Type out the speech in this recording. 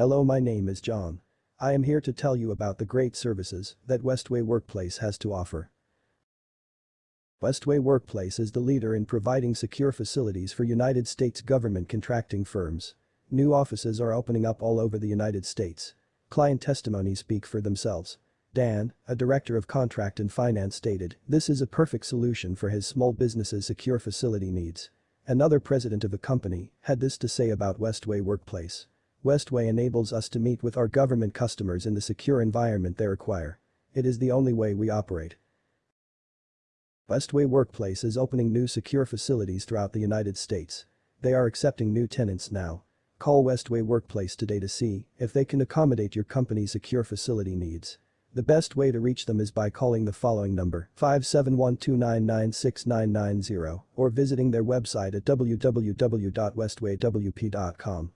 Hello my name is John. I am here to tell you about the great services that Westway Workplace has to offer. Westway Workplace is the leader in providing secure facilities for United States government contracting firms. New offices are opening up all over the United States. Client testimonies speak for themselves. Dan, a director of contract and finance stated, this is a perfect solution for his small business's secure facility needs. Another president of the company had this to say about Westway Workplace. Westway enables us to meet with our government customers in the secure environment they require. It is the only way we operate. Westway Workplace is opening new secure facilities throughout the United States. They are accepting new tenants now. Call Westway Workplace today to see if they can accommodate your company's secure facility needs. The best way to reach them is by calling the following number 571-299-6990 or visiting their website at www.westwaywp.com.